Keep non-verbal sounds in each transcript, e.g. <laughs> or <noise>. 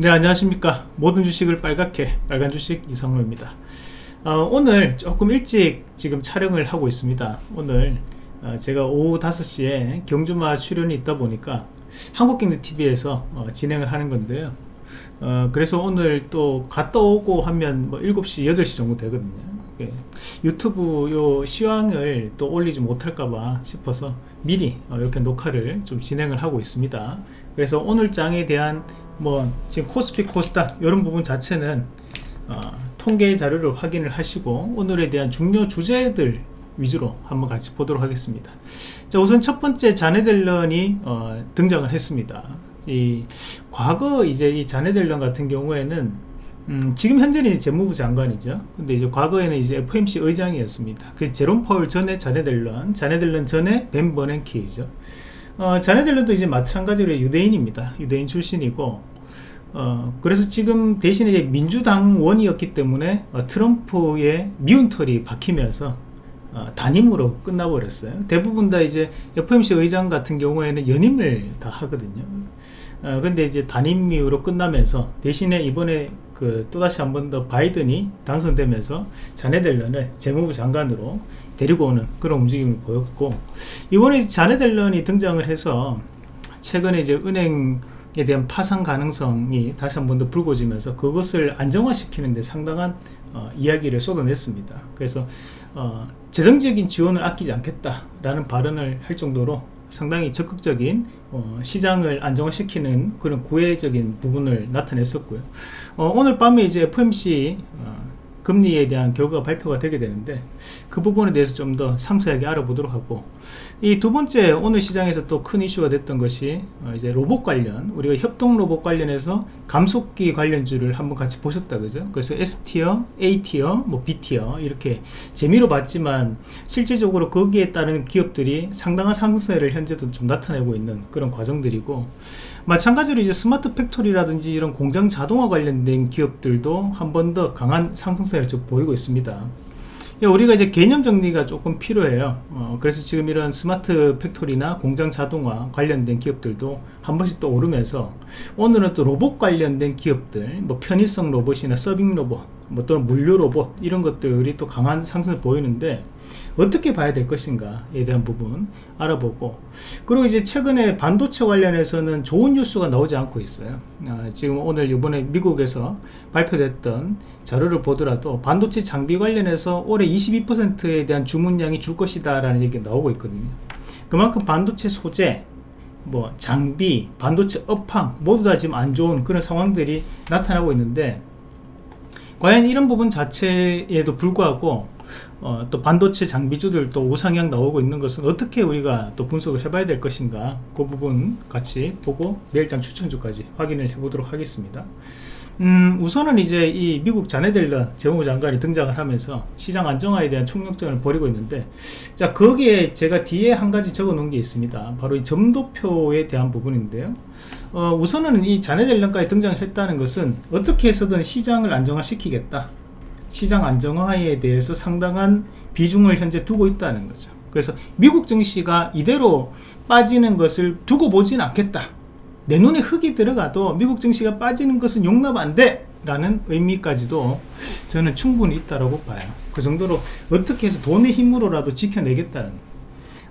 네 안녕하십니까. 모든 주식을 빨갛게 빨간 주식 이상로입니다. 어, 오늘 조금 일찍 지금 촬영을 하고 있습니다. 오늘 어, 제가 오후 5시에 경주마 출연이 있다 보니까 한국경제TV에서 어, 진행을 하는 건데요. 어, 그래서 오늘 또 갔다 오고 하면 뭐 7시 8시 정도 되거든요. 예, 유튜브 요 시황을 또 올리지 못할까봐 싶어서 미리 어, 이렇게 녹화를 좀 진행을 하고 있습니다. 그래서 오늘 장에 대한 뭐 지금 코스피 코스닥 이런 부분 자체는 어, 통계 자료를 확인을 하시고 오늘에 대한 중요 주제들 위주로 한번 같이 보도록 하겠습니다 자 우선 첫 번째 자네델런이 어, 등장을 했습니다 이 과거 이제 이 자네델런 같은 경우에는 음, 지금 현재는 재무부 장관이죠. 근데 이제 과거에는 이제 FMC 의장이었습니다. 그 제롬 파울 전에 자네델런, 자네델런 전에 벤 버넨키죠. 어, 자네델런도 이제 마찬가지로 유대인입니다. 유대인 출신이고, 어, 그래서 지금 대신에 이제 민주당원이었기 때문에 어, 트럼프의 미운 털이 박히면서 어, 단임으로 끝나버렸어요. 대부분 다 이제 FMC 의장 같은 경우에는 연임을 다 하거든요. 어, 근데 이제 단임으로 끝나면서 대신에 이번에 그 또다시 한 번 더 바이든이 당선되면서 자네델런을 재무부 장관으로 데리고 오는 그런 움직임을 보였고 이번에 자네델런이 등장을 해서 최근에 이제 은행 에 대한 파산 가능성이 다시 한 번 더 불거지면서 그것을 안정화시키는 데 상당한 어, 이야기를 쏟아냈습니다. 그래서 어, 재정적인 지원을 아끼지 않겠다라는 발언을 할 정도로 상당히 적극적인 어, 시장을 안정화시키는 그런 구애적인 부분을 나타냈었고요. 어, 오늘 밤에 이제 FMC 어, 금리에 대한 결과가 발표가 되게 되는데 그 부분에 대해서 좀 더 상세하게 알아보도록 하고 이 두 번째 오늘 시장에서 또 큰 이슈가 됐던 것이 어 이제 로봇 관련 우리가 협동 로봇 관련해서 감속기 관련주를 한번 같이 보셨다 그죠? 그래서 S티어, A티어, 뭐 B티어 이렇게 재미로 봤지만 실질적으로 거기에 따른 기업들이 상당한 상승세를 현재도 좀 나타내고 있는 그런 과정들이고 마찬가지로 이제 스마트 팩토리라든지 이런 공장 자동화 관련된 기업들도 한 번 더 강한 상승세를 좀 보이고 있습니다. 예, 우리가 이제 개념 정리가 조금 필요해요. 어, 그래서 지금 이런 스마트 팩토리나 공장 자동화 관련된 기업들도 한 번씩 또 오르면서 오늘은 또 로봇 관련된 기업들, 뭐 편의성 로봇이나 서빙 로봇, 뭐 또는 물류 로봇 이런 것들이 또 강한 상승을 보이는데 어떻게 봐야 될 것인가에 대한 부분 알아보고 그리고 이제 최근에 반도체 관련해서는 좋은 뉴스가 나오지 않고 있어요. 아, 지금 오늘 이번에 미국에서 발표됐던 자료를 보더라도 반도체 장비 관련해서 올해 22%에 대한 주문량이 줄 것이다 라는 얘기가 나오고 있거든요. 그만큼 반도체 소재 뭐 장비 반도체 업황 모두 다 지금 안 좋은 그런 상황들이 나타나고 있는데 과연 이런 부분 자체에도 불구하고 어, 또 반도체 장비주들 또 우상향 나오고 있는 것은 어떻게 우리가 또 분석을 해봐야 될 것인가? 그 부분 같이 보고 내일장 추천주까지 확인을 해보도록 하겠습니다 음, 우선은 이제 이 미국 자네델런 재무부 장관이 등장을 하면서 시장 안정화에 대한 총력전을 벌이고 있는데 자 거기에 제가 뒤에 한 가지 적어 놓은 게 있습니다. 바로 이 점도표에 대한 부분인데요. 어, 우선은 이 자네델런까지 등장을 했다는 것은 어떻게 해서든 시장을 안정화시키겠다. 시장 안정화에 대해서 상당한 비중을 현재 두고 있다는 거죠. 그래서 미국 증시가 이대로 빠지는 것을 두고 보진 않겠다 내 눈에 흙이 들어가도 미국 증시가 빠지는 것은 용납 안 돼! 라는 의미까지도 저는 충분히 있다고 봐요. 그 정도로 어떻게 해서 돈의 힘으로라도 지켜내겠다는.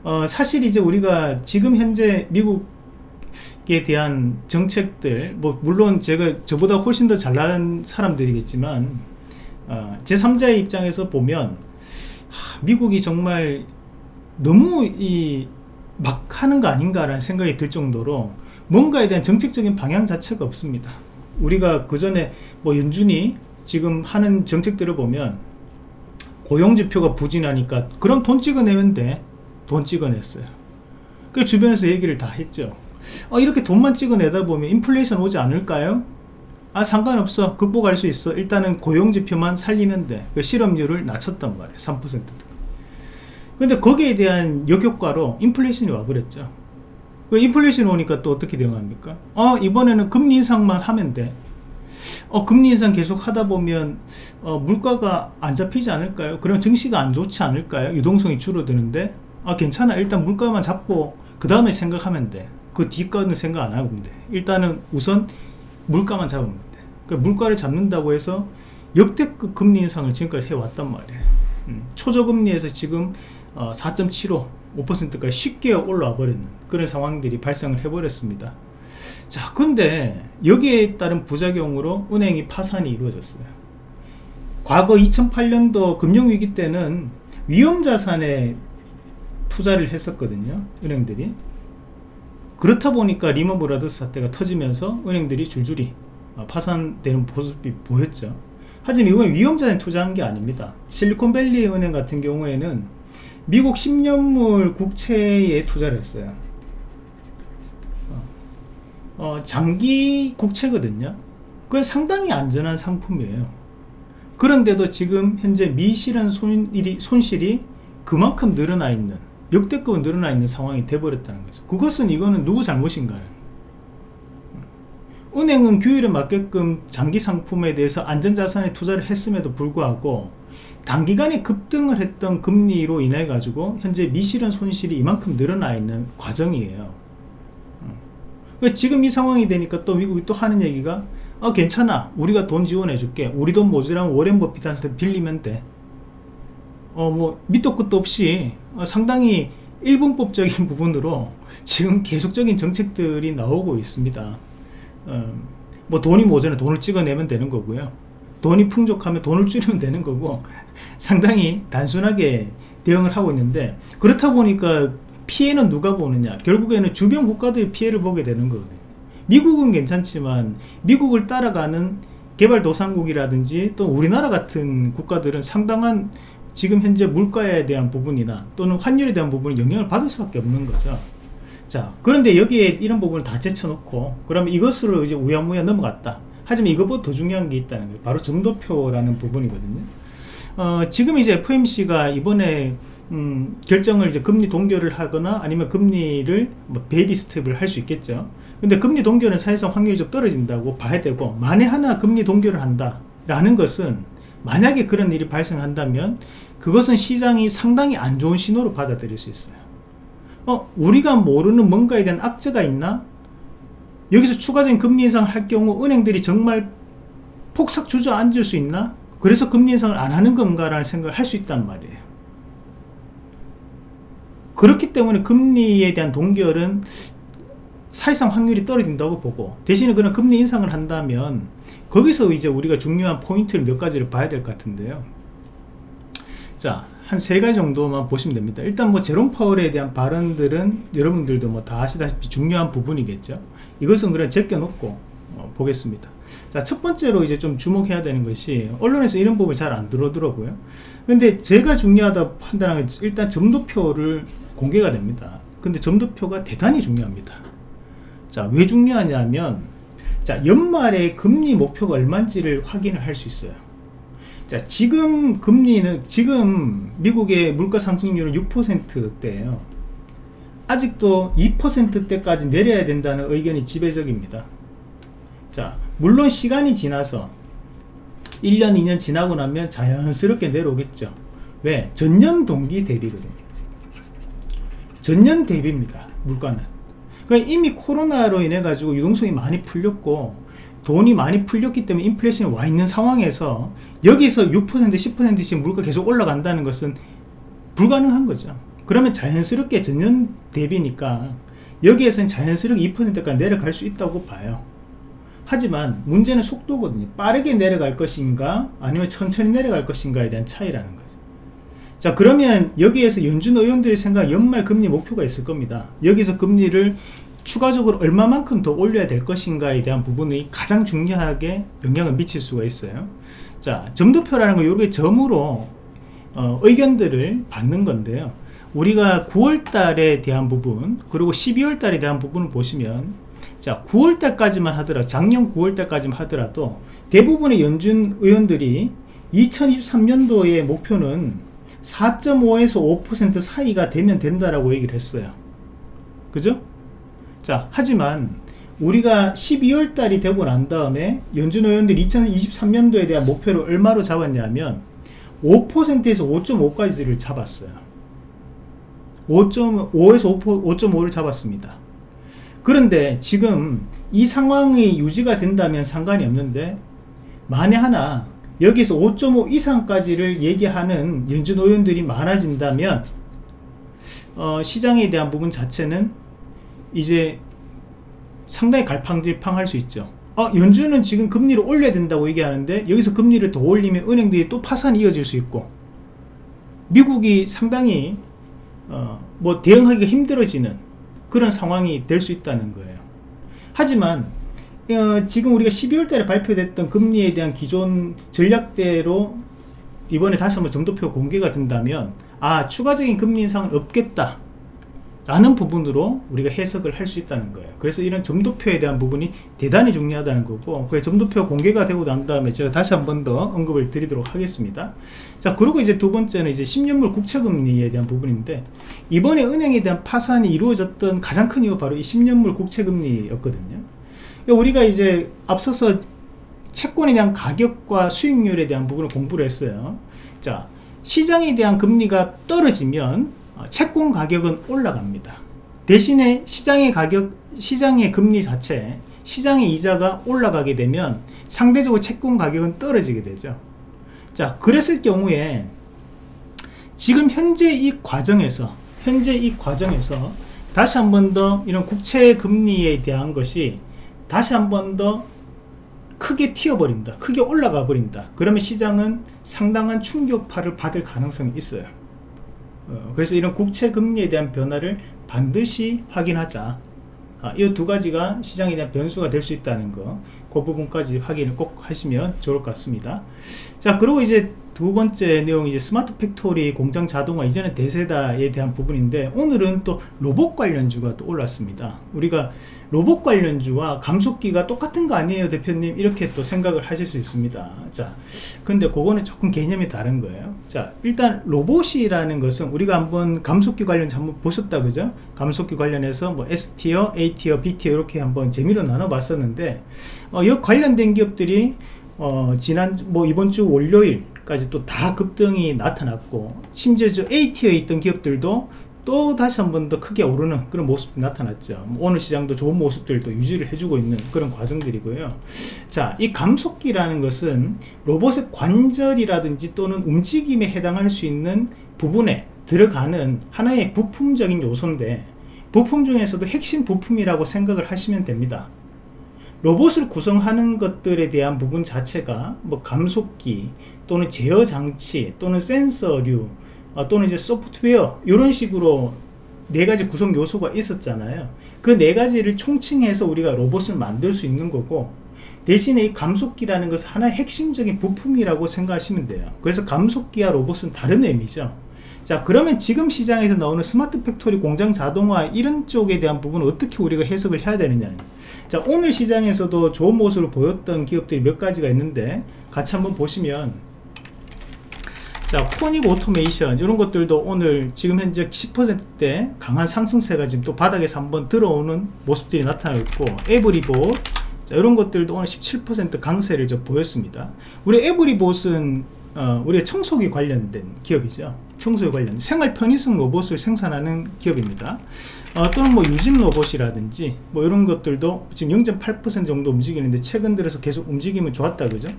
어, 사실 이제 우리가 지금 현재 미국에 대한 정책들 뭐 물론 제가 저보다 훨씬 더 잘난 사람들이겠지만 어, 제3자의 입장에서 보면 하, 미국이 정말 너무 이 막 하는 거 아닌가라는 생각이 들 정도로 뭔가에 대한 정책적인 방향 자체가 없습니다. 우리가 그 전에 뭐 연준이 지금 하는 정책들을 보면 고용지표가 부진하니까 그럼 돈 찍어내면 돼돈 찍어냈어요. 그 주변에서 얘기를 다 했죠. 어, 이렇게 돈만 찍어내다 보면 인플레이션 오지 않을까요? 아 상관없어. 극복할 수 있어. 일단은 고용지표만 살리면 돼그 실업률을 낮췄단 말이에요. 3% 근데 거기에 대한 역효과로 인플레이션이 와버렸죠 그 인플레이션 오니까 또 어떻게 대응합니까 어 이번에는 금리 인상만 하면 돼 어, 금리 인상 계속 하다 보면 어, 물가가 안 잡히지 않을까요? 그럼 증시가 안 좋지 않을까요? 유동성이 줄어드는데 아 괜찮아 일단 물가만 잡고 그 다음에 생각하면 돼 그 뒷거는 생각 안 하면 돼 일단은 우선 물가만 잡으면 돼. 그 물가를 잡는다고 해서 역대급 금리 인상을 지금까지 해왔단 말이에요. 음, 초저금리에서 지금 어, 4.75 5%까지 쉽게 올라와 버리는 그런 상황들이 발생을 해버렸습니다. 자, 근데 여기에 따른 부작용으로 은행이 파산이 이루어졌어요. 과거 2008년도 금융위기 때는 위험자산에 투자를 했었거든요. 은행들이. 그렇다 보니까 리먼 브라더스 사태가 터지면서 은행들이 줄줄이 어, 파산되는 모습이 보였죠. 하지만 이건 위험자산에 투자한 게 아닙니다. 실리콘밸리 은행 같은 경우에는 미국 10년물 국채에 투자를 했어요. 어, 어, 장기 국채거든요. 그건 상당히 안전한 상품이에요. 그런데도 지금 현재 미실현 손실이, 손실이 그만큼 늘어나 있는 역대급 늘어나 있는 상황이 돼버렸다는 거죠. 그것은 이거는 누구 잘못인가는 은행은 규율에 맞게끔 장기 상품에 대해서 안전자산에 투자를 했음에도 불구하고 단기간에 급등을 했던 금리로 인해 가지고 현재 미실현 손실이 이만큼 늘어나 있는 과정이에요. 그러니까 지금 이 상황이 되니까 또 미국이 또 하는 얘기가 아 괜찮아. 우리가 돈 지원해 줄게. 우리 돈 모자라면 워렌 버핏한테 빌리면 돼. 어뭐 밑도 끝도 없이 어, 상당히 일분법적인 <laughs> 부분으로 지금 계속적인 정책들이 나오고 있습니다 어, 뭐 돈이 모자라 돈을 찍어내면 되는 거고요. 돈이 풍족하면 돈을 줄이면 되는 거고 <laughs> 상당히 단순하게 대응을 하고 있는데 그렇다 보니까 피해는 누가 보느냐? 결국에는 주변 국가들이 피해를 보게 되는 거거든요. 미국은 괜찮지만 미국을 따라가는 개발도상국이라든지 또 우리나라 같은 국가들은 상당한 지금 현재 물가에 대한 부분이나 또는 환율에 대한 부분이 영향을 받을 수밖에 없는 거죠. 자, 그런데 여기에 이런 부분을 다 제쳐놓고 그러면 이것으로 이제 우야무야 넘어갔다. 하지만 이것보다 더 중요한 게 있다는 거예요. 바로 점도표라는 부분이거든요. 어, 지금 이제 FOMC가 이번에 음, 결정을 이제 금리 동결을 하거나 아니면 금리를 뭐 베이비 스텝을 할 수 있겠죠. 근데 금리 동결은 사실상 확률이 좀 떨어진다고 봐야 되고 만에 하나 금리 동결을 한다 라는 것은 만약에 그런 일이 발생한다면 그것은 시장이 상당히 안 좋은 신호로 받아들일 수 있어요 어 우리가 모르는 뭔가에 대한 악재가 있나? 여기서 추가적인 금리 인상을 할 경우 은행들이 정말 폭삭 주저앉을 수 있나? 그래서 금리 인상을 안 하는 건가 라는 생각을 할 수 있단 말이에요. 그렇기 때문에 금리에 대한 동결은 사실상 확률이 떨어진다고 보고 대신에 그런 금리 인상을 한다면 거기서 이제 우리가 중요한 포인트를 몇 가지를 봐야 될 것 같은데요. 자 한 세 가지 정도만 보시면 됩니다. 일단 뭐 제롬 파월에 대한 발언들은 여러분들도 뭐 다 아시다시피 중요한 부분이겠죠. 이것은 그냥 제껴놓고 어, 보겠습니다. 자 첫 번째로 이제 좀 주목해야 되는 것이 언론에서 이런 부분이 잘 안 들어오더라고요. 근데 제가 중요하다 판단하는 일단 점도표를 공개가 됩니다. 근데 점도표가 대단히 중요합니다. 자, 왜 중요하냐면, 자, 연말에 금리 목표가 얼마인지를 확인을 할 수 있어요. 자, 지금 금리는, 지금 미국의 물가 상승률은 6%대예요. 아직도 2%대까지 내려야 된다는 의견이 지배적입니다. 자, 물론 시간이 지나서 1년, 2년 지나고 나면 자연스럽게 내려오겠죠. 왜? 전년 동기 대비거든요. 전년 대비입니다. 물가는. 그러니까 이미 코로나로 인해 가지고 유동성이 많이 풀렸고 돈이 많이 풀렸기 때문에 인플레이션이 와 있는 상황에서 여기서 6% 10%씩 물가 계속 올라간다는 것은 불가능한 거죠. 그러면 자연스럽게 전년 대비니까 여기에서는 자연스럽게 2%까지 내려갈 수 있다고 봐요. 하지만 문제는 속도거든요. 빠르게 내려갈 것인가 아니면 천천히 내려갈 것인가에 대한 차이라는 거죠. 자 그러면 여기에서 연준 의원들이 생각 연말 금리 목표가 있을 겁니다. 여기서 금리를 추가적으로 얼마만큼 더 올려야 될 것인가에 대한 부분이 가장 중요하게 영향을 미칠 수가 있어요 자 점도표라는 거 요게 점으로 어, 의견들을 받는 건데요 우리가 9월 달에 대한 부분 그리고 12월 달에 대한 부분을 보시면 자 9월 달까지만 하더라도 작년 9월 달까지만 하더라도 대부분의 연준 의원들이 2023년도의 목표는 4.5에서 5% 사이가 되면 된다라고 얘기를 했어요. 그죠? 자, 하지만 우리가 12월 달이 되고 난 다음에 연준 의원들이 2023년도에 대한 목표를 얼마로 잡았냐면 5%에서 5.5까지를 잡았어요. 5.5에서 5.5를 잡았습니다. 그런데 지금 이 상황이 유지가 된다면 상관이 없는데 만에 하나 여기서 5.5 이상까지를 얘기하는 연준 의원들이 많아진다면 어, 시장에 대한 부분 자체는 이제 상당히 갈팡질팡할 수 있죠. 어, 연준은 지금 금리를 올려야 된다고 얘기하는데 여기서 금리를 더 올리면 은행들이 또 파산이 이어질 수 있고 미국이 상당히 어, 뭐 대응하기가 힘들어지는 그런 상황이 될 수 있다는 거예요. 하지만 어, 지금 우리가 12월 달에 발표됐던 금리에 대한 기존 전략대로 이번에 다시 한번 점도표 공개가 된다면 아 추가적인 금리 인상은 없겠다 라는 부분으로 우리가 해석을 할 수 있다는 거예요. 그래서 이런 점도표에 대한 부분이 대단히 중요하다는 거고 그 점도표 공개가 되고 난 다음에 제가 다시 한 번 더 언급을 드리도록 하겠습니다. 자 그리고 이제 두 번째는 이제 10년물 국채금리에 대한 부분인데 이번에 은행에 대한 파산이 이루어졌던 가장 큰 이유 바로 이 10년물 국채금리였거든요. 우리가 이제 앞서서 채권에 대한 가격과 수익률에 대한 부분을 공부를 했어요. 자 시장에 대한 금리가 떨어지면 어, 채권 가격은 올라갑니다. 대신에 시장의 가격, 시장의 금리 자체, 시장의 이자가 올라가게 되면 상대적으로 채권 가격은 떨어지게 되죠. 자, 그랬을 경우에 지금 현재 이 과정에서, 현재 이 과정에서 다시 한 번 더 이런 국채 금리에 대한 것이 다시 한 번 더 크게 튀어버린다. 크게 올라가 버린다. 그러면 시장은 상당한 충격파를 받을 가능성이 있어요. 어, 그래서 이런 국채 금리에 대한 변화를 반드시 확인하자 아, 이 두 가지가 시장에 대한 변수가 될 수 있다는 거, 그 부분까지 확인을 꼭 하시면 좋을 것 같습니다. 자, 그리고 이제 두 번째 내용이 이제 스마트 팩토리 공장 자동화 이전의 대세다에 대한 부분인데 오늘은 또 로봇 관련주가 또 올랐습니다. 우리가 로봇 관련주와 감속기가 똑같은 거 아니에요 대표님 이렇게 또 생각을 하실 수 있습니다. 자, 근데 그거는 조금 개념이 다른 거예요. 자, 일단 로봇이라는 것은 우리가 한번 감속기 관련 한번 보셨다 그죠? 감속기 관련해서 뭐 S티어, A티어, B티어 이렇게 한번 재미로 나눠 봤었는데 어, 이 관련된 기업들이 어, 지난 뭐 이번 주 월요일 까지 또 다 급등이 나타났고 심지어 저 A티어에 있던 기업들도 또 다시 한 번 더 크게 오르는 그런 모습도 나타났죠. 오늘 시장도 좋은 모습들도 유지를 해주고 있는 그런 과정들이고요. 자이 감속기라는 것은 로봇의 관절이라든지 또는 움직임에 해당할 수 있는 부분에 들어가는 하나의 부품적인 요소인데 부품 중에서도 핵심 부품이라고 생각을 하시면 됩니다 로봇을 구성하는 것들에 대한 부분 자체가 뭐 감속기 또는 제어 장치 또는 센서류 어, 또는 이제 소프트웨어 이런 식으로 네 가지 구성 요소가 있었잖아요. 그 네 가지를 총칭해서 우리가 로봇을 만들 수 있는 거고 대신에 이 감속기라는 것은 하나의 핵심적인 부품이라고 생각하시면 돼요. 그래서 감속기와 로봇은 다른 의미죠 자 그러면 지금 시장에서 나오는 스마트 팩토리 공장 자동화 이런 쪽에 대한 부분은 어떻게 우리가 해석을 해야 되느냐 자 오늘 시장에서도 좋은 모습을 보였던 기업들이 몇 가지가 있는데 같이 한번 보시면 자 코닉 오토메이션 이런 것들도 오늘 지금 현재 10%대 강한 상승세가 지금 또 바닥에서 한번 들어오는 모습들이 나타나고 있고 에브리봇 자 이런 것들도 오늘 17% 강세를 좀 보였습니다. 우리 에브리봇은 어, 우리가 청소기 관련된 기업이죠 청소에 관련 생활 편의성 로봇을 생산하는 기업입니다. 어, 또는 뭐 유진 로봇이라든지 뭐 이런 것들도 지금 0.8% 정도 움직이는데 최근 들어서 계속 움직임은 좋았다 그죠?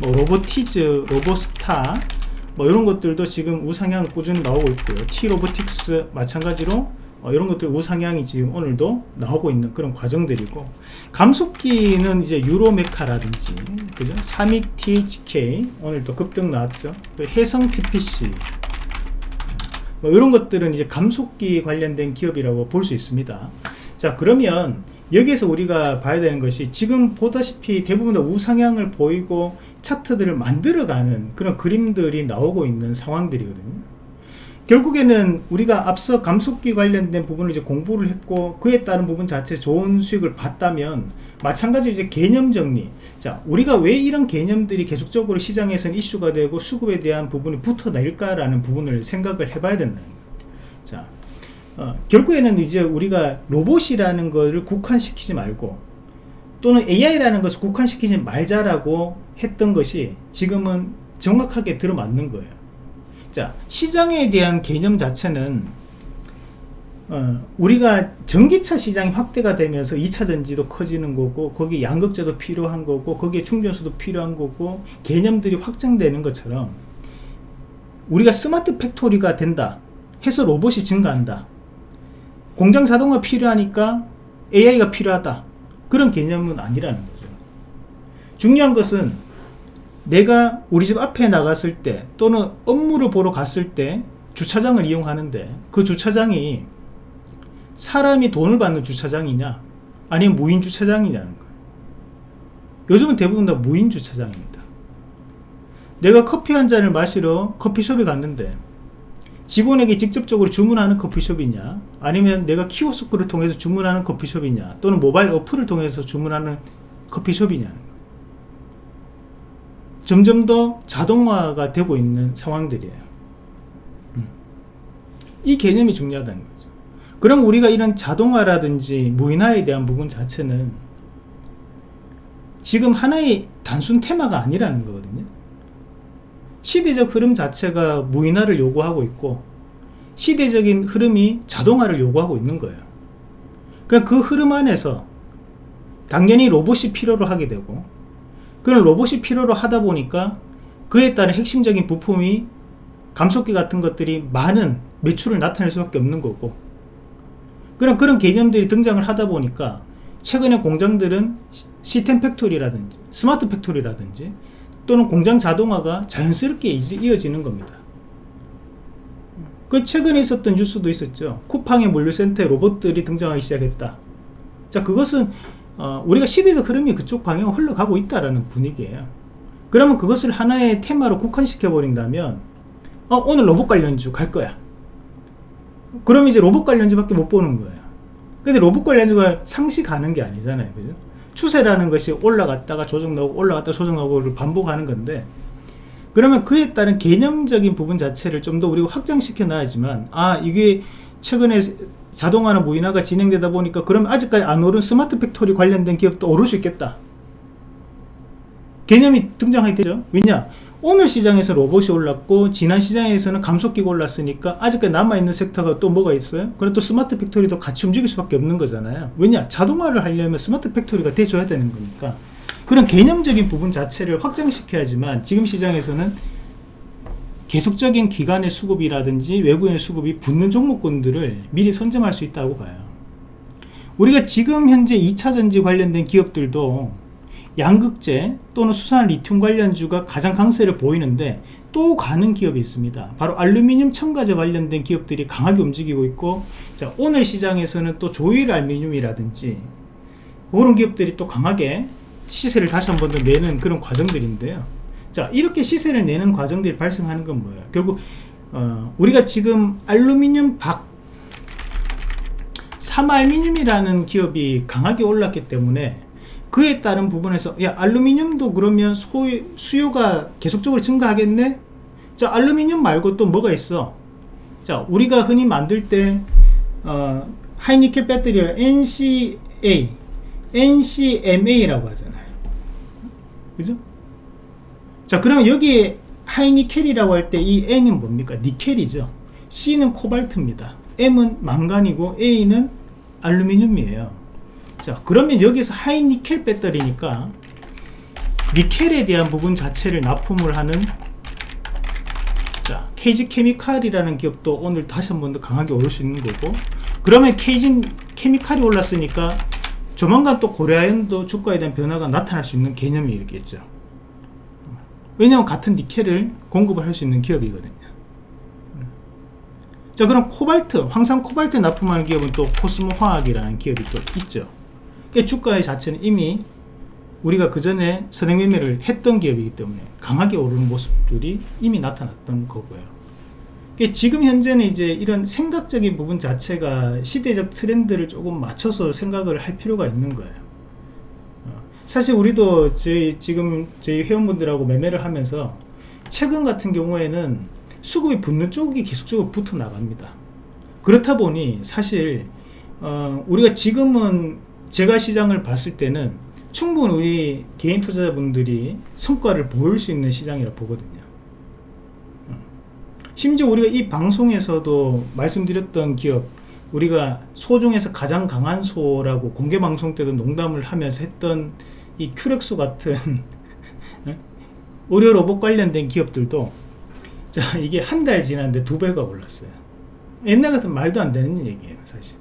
뭐 로보티즈 로보스타 뭐 이런 것들도 지금 우상향 꾸준히 나오고 있고요. T로보틱스 마찬가지로 어, 이런 것들 우상향이 지금 오늘도 나오고 있는 그런 과정들이고 감속기는 이제 유로메카라든지 그죠? 32 THK 오늘도 급등 나왔죠. 그 해성 TPC 뭐 이런 것들은 이제 감속기 관련된 기업이라고 볼 수 있습니다. 자 그러면 여기에서 우리가 봐야 되는 것이 지금 보다시피 대부분 다 우상향을 보이고 차트들을 만들어가는 그런 그림들이 나오고 있는 상황들이거든요 결국에는 우리가 앞서 감속기 관련된 부분을 이제 공부를 했고 그에 따른 부분 자체 좋은 수익을 봤다면 마찬가지로 이제 개념 정리. 자 우리가 왜 이런 개념들이 계속적으로 시장에서는 이슈가 되고 수급에 대한 부분이 붙어낼까라는 부분을 생각을 해봐야 된다는 거예요. 자 어, 결국에는 이제 우리가 로봇이라는 것을 국한시키지 말고 또는 AI라는 것을 국한시키지 말자라고 했던 것이 지금은 정확하게 들어맞는 거예요 자 시장에 대한 개념 자체는 어, 우리가 전기차 시장이 확대가 되면서 2차 전지도 커지는 거고 거기에 양극재도 필요한 거고 거기에 충전소도 필요한 거고 개념들이 확장되는 것처럼 우리가 smart factory가 된다. 해서 로봇이 증가한다. 공장 자동화 필요하니까 AI가 필요하다. 그런 개념은 아니라는 거죠. 중요한 것은 내가 우리 집 앞에 나갔을 때 또는 업무를 보러 갔을 때 주차장을 이용하는데 그 주차장이 사람이 돈을 받는 주차장이냐 아니면 무인 주차장이냐는 거예요. 요즘은 대부분 다 무인 주차장입니다. 내가 커피 한 잔을 마시러 커피숍에 갔는데 직원에게 직접적으로 주문하는 커피숍이냐 아니면 내가 키오스크를 통해서 주문하는 커피숍이냐 또는 모바일 어플을 통해서 주문하는 커피숍이냐 점점 더 자동화가 되고 있는 상황들이에요. 음. 이 개념이 중요하다는 거죠. 그럼 우리가 이런 자동화라든지 무인화에 대한 부분 자체는 지금 하나의 단순 테마가 아니라는 거거든요. 시대적 흐름 자체가 무인화를 요구하고 있고 시대적인 흐름이 자동화를 요구하고 있는 거예요. 그러니까 그 흐름 안에서 당연히 로봇이 필요로 하게 되고 그런 로봇이 필요로 하다 보니까 그에 따른 핵심적인 부품이 감속기 같은 것들이 많은 매출을 나타낼 수밖에 없는 거고. 그런 그런 개념들이 등장을 하다 보니까 최근에 공장들은 system factory라든지 smart factory라든지 또는 공장 자동화가 자연스럽게 이어지는 겁니다. 그 최근에 있었던 뉴스도 있었죠. 쿠팡의 물류센터에 로봇들이 등장하기 시작했다. 자 그것은 어, 우리가 시대적 흐름이 그쪽 방향으로 흘러가고 있다라는 분위기예요. 그러면 그것을 하나의 테마로 국한시켜 버린다면 어, 오늘 로봇 관련주 갈 거야. 그럼 이제 로봇 관련주밖에 못 보는 거예요. 근데 로봇 관련주가 상시 가는 게 아니잖아요 그죠? 추세라는 것이 올라갔다가 조정 나오고 올라갔다가 조정 나오고를 반복하는 건데 그러면 그에 따른 개념적인 부분 자체를 좀 더 우리가 확장시켜 놔야지만 아 이게 최근에 자동화나 무인화가 진행되다 보니까 그러면 아직까지 안 오른 smart factory 관련된 기업도 오를 수 있겠다. 개념이 등장하게 되죠. 왜냐? 오늘 시장에서 로봇이 올랐고 지난 시장에서는 감속기가 올랐으니까 아직까지 남아있는 섹터가 또 뭐가 있어요? 그래 또 smart factory도 같이 움직일 수밖에 없는 거잖아요. 왜냐? 자동화를 하려면 smart factory가 돼줘야 되는 거니까. 그런 개념적인 부분 자체를 확장시켜야지만 지금 시장에서는 계속적인 기관의 수급이라든지 외국인의 수급이 붙는 종목군들을 미리 선점할 수 있다고 봐요. 우리가 지금 현재 2차전지 관련된 기업들도 양극재 또는 수산 리튬 관련주가 가장 강세를 보이는데 또 가는 기업이 있습니다. 바로 알루미늄 첨가제 관련된 기업들이 강하게 움직이고 있고 자 오늘 시장에서는 또 조일 알루미늄이라든지 그런 기업들이 또 강하게 시세를 다시 한 번 더 내는 그런 과정들인데요 자 이렇게 시세를 내는 과정들이 발생하는 건 뭐예요? 결국 어, 우리가 지금 알루미늄 박 삼알미늄이라는 기업이 강하게 올랐기 때문에 그에 따른 부분에서 야 알루미늄도 그러면 소, 수요가 계속적으로 증가하겠네? 자 알루미늄 말고 또 뭐가 있어? 자 우리가 흔히 만들 때 어, 하이니켈 배터리를 NCA NCMA라고 하잖아요. 그죠 자 그러면 여기에 하이니켈이라고 할 때 이 N은 뭡니까? 니켈이죠. C는 코발트입니다. M은 망간이고 A는 알루미늄이에요. 자 그러면 여기서 하이 니켈 배터리니까 니켈에 대한 부분 자체를 납품을 하는 자 케이지 케미칼이라는 기업도 오늘 다시 한 번 더 강하게 오를 수 있는 거고 그러면 케이지 케미칼이 올랐으니까 조만간 또 고려아연도 주가에 대한 변화가 나타날 수 있는 개념이 있겠죠 왜냐하면 같은 니켈을 공급을 할 수 있는 기업이거든요 자 그럼 코발트 황산 코발트 납품하는 기업은 또 코스모 화학이라는 기업이 또 있죠 그 주가의 자체는 이미 우리가 그 전에 선행 매매를 했던 기업이기 때문에 강하게 오르는 모습들이 이미 나타났던 거고요. 지금 현재는 이제 이런 생각적인 부분 자체가 시대적 트렌드를 조금 맞춰서 생각을 할 필요가 있는 거예요. 어, 사실 우리도 저희 지금 저희 회원분들하고 매매를 하면서 최근 같은 경우에는 수급이 붙는 쪽이 계속적으로 붙어 나갑니다. 그렇다 보니 사실 어, 우리가 지금은 제가 시장을 봤을 때는 충분히 우리 개인 투자자분들이 성과를 보일 수 있는 시장이라 보거든요 심지어 우리가 이 방송에서도 말씀드렸던 기업 우리가 소 중에서 가장 강한 소라고 공개 방송 때도 농담을 하면서 했던 이 큐렉소 같은 <laughs> 의료 로봇 관련된 기업들도 자 이게 한 달 지났는데 두 배가 올랐어요. 옛날 같은 말도 안 되는 얘기예요, 사실.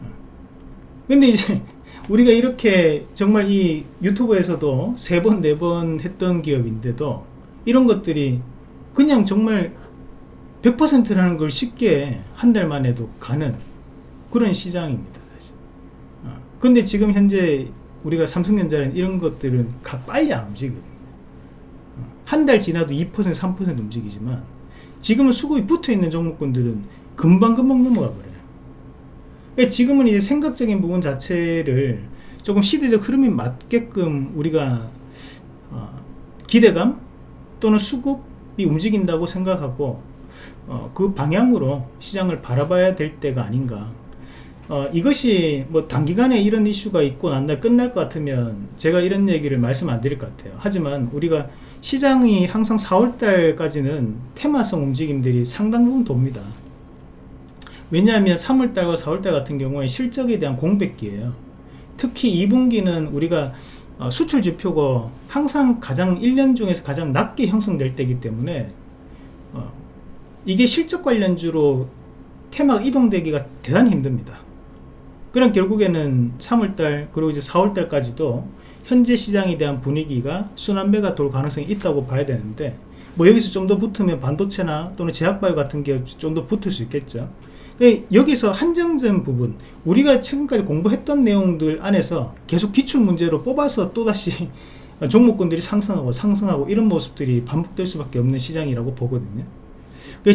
어. 근데 이제 <laughs> 우리가 이렇게 정말 이 유튜브에서도 세 번, 네 번 했던 기업인데도 이런 것들이 그냥 정말 100%라는 걸 쉽게 한 달 만에도 가는 그런 시장입니다, 사실. 어. 근데 지금 현재 우리가 삼성전자는 이런 것들은 가 빨리 안 움직여요. 어. 한달 지나도 2% 3% 움직이지만 지금은 수급이 붙어 있는 종목군들은 금방금방 넘어가 버려요. 그러니까 지금은 이제 생각적인 부분 자체를 조금 시대적 흐름에 맞게끔 우리가 어, 기대감 또는 수급이 움직인다고 생각하고 어, 그 방향으로 시장을 바라봐야 될 때가 아닌가 어, 이것이 뭐 단기간에 이런 이슈가 있고 난다 끝날 것 같으면 제가 이런 얘기를 말씀 안 드릴 것 같아요. 하지만 우리가 시장이 항상 4월달까지는 테마성 움직임들이 상당 부분 돕니다. 왜냐하면 3월달과 4월달 같은 경우에 실적에 대한 공백기예요. 특히 2분기는 우리가 어, 수출 지표가 항상 가장 1년 중에서 가장 낮게 형성될 때이기 때문에 어, 이게 실적 관련주로 테마가 이동되기가 대단히 힘듭니다 그럼 결국에는 3월달 그리고 이제 4월달까지도 현재 시장에 대한 분위기가 순환매가 돌 가능성이 있다고 봐야 되는데 뭐 여기서 좀 더 붙으면 반도체나 또는 제약바이오 같은 게 좀 더 붙을 수 있겠죠. 그러니까 여기서 한정된 부분 우리가 최근까지 공부했던 내용들 안에서 계속 기출 문제로 뽑아서 또다시 <laughs> 종목군들이 상승하고 상승하고 이런 모습들이 반복될 수밖에 없는 시장이라고 보거든요. 그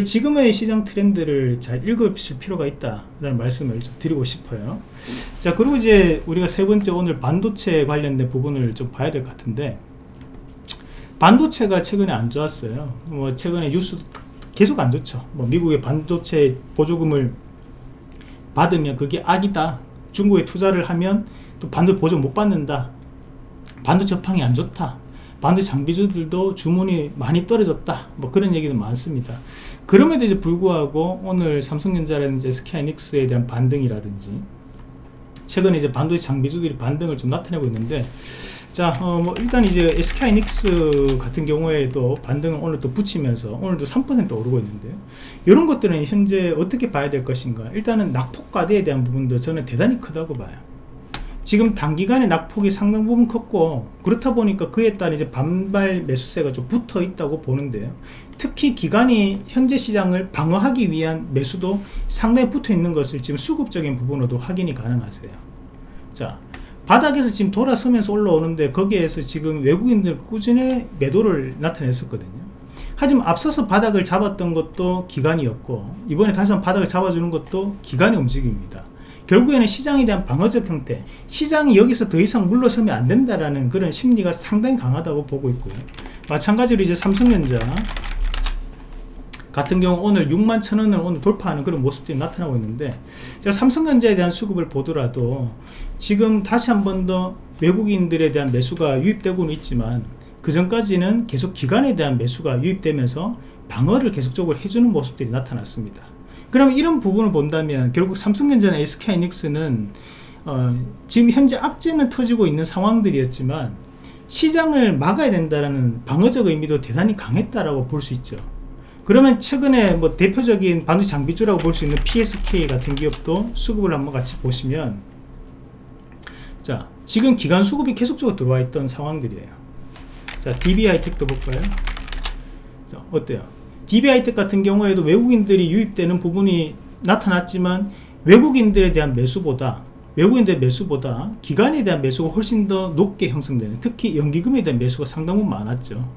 지금의 시장 트렌드를 잘 읽으실 필요가 있다라는 말씀을 좀 드리고 싶어요. 자 그리고 이제 우리가 세 번째 오늘 반도체 관련된 부분을 좀 봐야 될 것 같은데 반도체가 최근에 안 좋았어요. 뭐 최근에 뉴스도 계속 안 좋죠. 뭐 미국의 반도체 보조금을 받으면 그게 악이다. 중국에 투자를 하면 또 반도체 보조 못 받는다. 반도체 업황이 안 좋다 반도체 장비주들도 주문이 많이 떨어졌다 뭐 그런 얘기도 많습니다 그럼에도 이제 불구하고 오늘 삼성전자라든지 SK하이닉스에 대한 반등이라든지 최근에 이제 반도체 장비주들이 반등을 좀 나타내고 있는데 자, 어, 뭐 일단 이제 SK하이닉스 같은 경우에도 반등을 오늘 또 붙이면서 오늘도 3% 오르고 있는데요. 이런 것들은 현재 어떻게 봐야 될 것인가? 일단은 낙폭과대에 대한 부분도 저는 대단히 크다고 봐요. 지금 단기간에 낙폭이 상당 부분 컸고 그렇다 보니까 그에 따른 이제 반발 매수세가 좀 붙어 있다고 보는데요. 특히 기간이 현재 시장을 방어하기 위한 매수도 상당히 붙어 있는 것을 지금 수급적인 부분으로도 확인이 가능하세요. 자, 바닥에서 지금 돌아서면서 올라오는데 거기에서 지금 외국인들 꾸준히 매도를 나타냈었거든요 하지만 앞서서 바닥을 잡았던 것도 기간이었고 이번에 다시 한번 바닥을 잡아주는 것도 기간의 움직임입니다 결국에는 시장에 대한 방어적 형태 시장이 여기서 더 이상 물러서면 안 된다라는 그런 심리가 상당히 강하다고 보고 있고요. 마찬가지로 이제 삼성전자 같은 경우 오늘 6만 천원을 오늘 돌파하는 그런 모습들이 나타나고 있는데 제가 삼성전자에 대한 수급을 보더라도 지금 다시 한 번 더 외국인들에 대한 매수가 유입되고는 있지만 그 전까지는 계속 기관에 대한 매수가 유입되면서 방어를 계속적으로 해주는 모습들이 나타났습니다 그럼 이런 부분을 본다면 결국 삼성전자나 SK하이닉스는 어, 지금 현재 악재는 터지고 있는 상황들이었지만 시장을 막아야 된다는 방어적 의미도 대단히 강했다라고 볼 수 있죠. 그러면 최근에 뭐 대표적인 반도체 장비주라고 볼 수 있는 PSK 같은 기업도 수급을 한번 같이 보시면 자 지금 기간 수급이 계속적으로 들어와 있던 상황들이에요. 자 DB하이텍도 볼까요? 자 어때요 DB하이텍 같은 경우에도 외국인들이 유입되는 부분이 나타났지만 외국인들에 대한 매수보다 외국인들의 매수보다 기간에 대한 매수가 훨씬 더 높게 형성되는 특히 연기금에 대한 매수가 상당히 많았죠.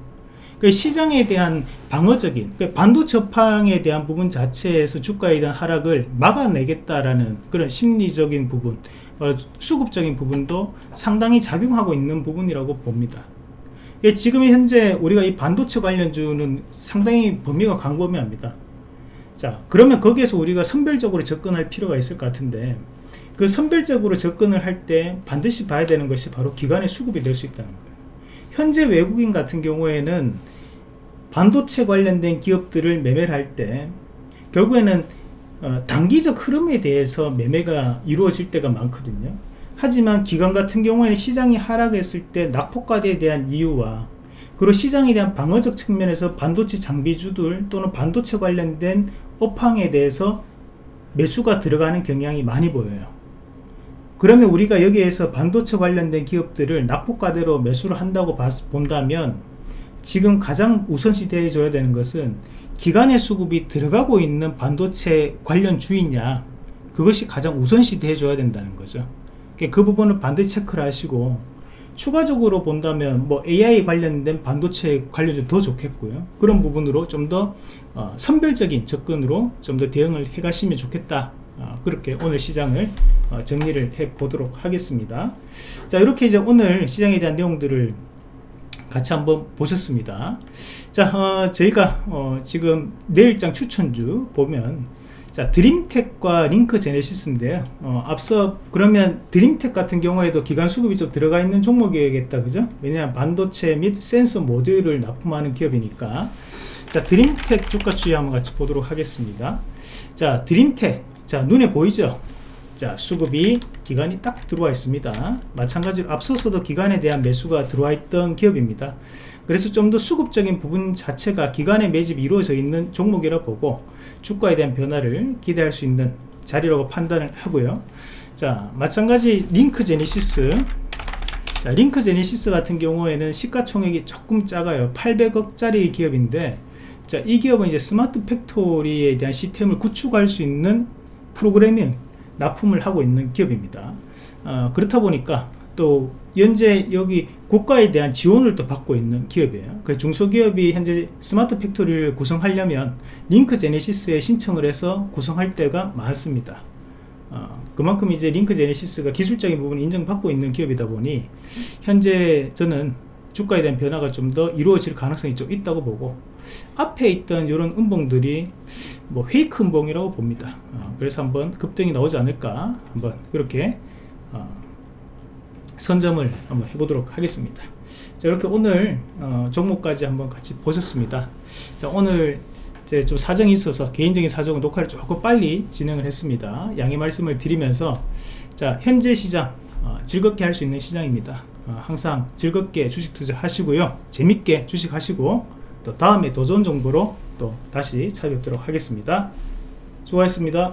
그 시장에 대한 방어적인 그 반도체 업황에 대한 부분 자체에서 주가에 대한 하락을 막아내겠다라는 그런 심리적인 부분 어, 수급적인 부분도 상당히 작용하고 있는 부분이라고 봅니다. 예, 지금 현재 우리가 이 반도체 관련주는 상당히 범위가 광범위합니다 자 그러면 거기에서 우리가 선별적으로 접근할 필요가 있을 것 같은데 그 선별적으로 접근을 할 때 반드시 봐야 되는 것이 바로 기관의 수급이 될 수 있다는 거예요 현재 외국인 같은 경우에는 반도체 관련된 기업들을 매매를 할 때 결국에는 어, 단기적 흐름에 대해서 매매가 이루어질 때가 많거든요. 하지만 기관 같은 경우에는 시장이 하락했을 때 낙폭과대에 대한 이유와 그리고 시장에 대한 방어적 측면에서 반도체 장비주들 또는 반도체 관련된 업황에 대해서 매수가 들어가는 경향이 많이 보여요. 그러면 우리가 여기에서 반도체 관련된 기업들을 낙폭과대로 매수를 한다고 봤- 본다면 지금 가장 우선시 대해줘야 되는 것은 기관의 수급이 들어가고 있는 반도체 관련 주이냐 그것이 가장 우선시 대해줘야 된다는 거죠. 그 부분을 반드시 체크를 하시고 추가적으로 본다면 뭐 AI 관련된 반도체 관련주 더 좋겠고요. 그런 부분으로 좀더 어, 선별적인 접근으로 좀 더 대응을 해 가시면 좋겠다. 어, 그렇게 오늘 시장을 어, 정리를 해 보도록 하겠습니다. 자, 이렇게 이제 오늘 시장에 대한 내용들을 같이 한번 보셨습니다. 자, 어, 저희가 어, 지금 내일장 추천주 보면 자, 드림텍과 링크 제네시스인데요. 어, 앞서 그러면 드림텍 같은 경우에도 기간 수급이 좀 들어가 있는 종목이겠다, 그죠? 왜냐하면 반도체 및 센서 모듈을 납품하는 기업이니까. 자, 드림텍 주가 추이 한번 같이 보도록 하겠습니다. 자, 드림텍. 자, 눈에 보이죠? 자, 수급이 기관이 딱 들어와 있습니다. 마찬가지로 앞서서도 기관에 대한 매수가 들어와 있던 기업입니다. 그래서 좀 더 수급적인 부분 자체가 기관의 매집이 이루어져 있는 종목이라 보고 주가에 대한 변화를 기대할 수 있는 자리라고 판단을 하고요. 자, 마찬가지 링크 제니시스. 자, 링크 제니시스 같은 경우에는 시가총액이 조금 작아요. 800억짜리 기업인데, 자, 이 기업은 이제 smart factory에 대한 시스템을 구축할 수 있는 프로그래밍 납품을 하고 있는 기업입니다. 어, 그렇다 보니까 또 현재 여기 국가에 대한 지원을 또 받고 있는 기업이에요. 그 중소기업이 현재 smart factory를 구성하려면 링크 제니시스에 신청을 해서 구성할 때가 많습니다. 어, 그만큼 이제 링크 제니시스가 기술적인 부분을 인정받고 있는 기업이다 보니 현재 저는 주가에 대한 변화가 좀 더 이루어질 가능성이 좀 있다고 보고 앞에 있던 이런 음봉들이 뭐 페이크 음봉이라고 봅니다. 어, 그래서 한번 급등이 나오지 않을까 한번 그렇게 어, 선점을 한번 해보도록 하겠습니다. 자, 이렇게 오늘 어, 종목까지 한번 같이 보셨습니다. 자, 오늘 이제 좀 사정이 있어서 개인적인 사정은 녹화를 조금 빨리 진행을 했습니다. 양해 말씀을 드리면서 자, 현재 시장 어, 즐겁게 할 수 있는 시장입니다. 어, 항상 즐겁게 주식 투자 하시고요. 재밌게 주식 하시고 또 다음에 더 좋은 정보로 또 다시 찾아뵙도록 하겠습니다. 수고하셨습니다.